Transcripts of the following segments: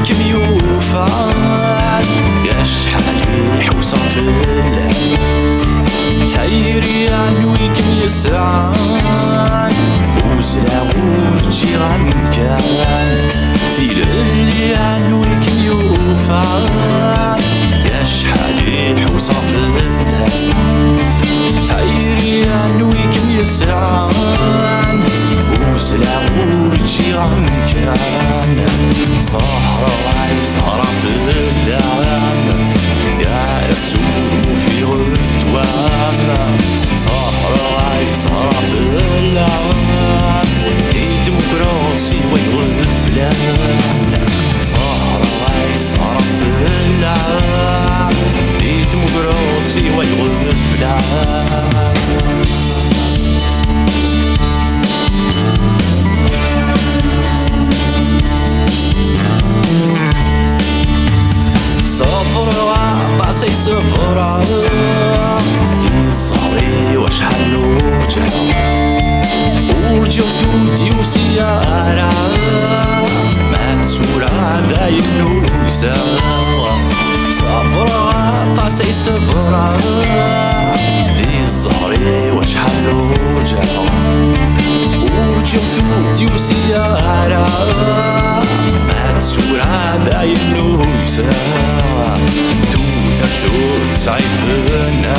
عنويك ميوفان يا شحال يحوس فيلا ثيري عنويك ميسعان وزلا وجي غمكان ذي صحرا وعي صحرا في اللعام يا رسول في غدوام صحرا وعي صحرا في اللعام ديمقراسي والغفلان صحرا وعي صحرا في اللعام ديمقراسي والغفلان صفر دي صاري وشحال ورجع دودي وسيارة ما تسورة ذاي النوسة صفر وعطاسي صفر دي صاري وشحال ورجع ورجع دودي وسيارة ما ذاي النوسة ثوث صيفنا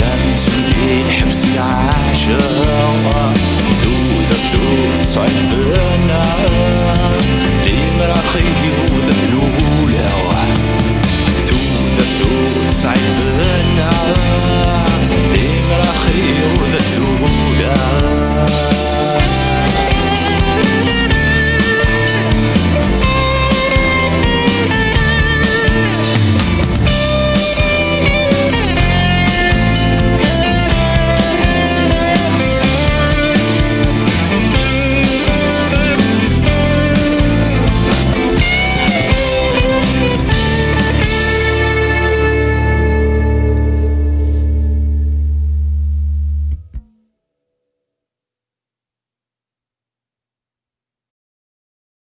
يا نسوي الحبس العاشقة ذوذا الأولى.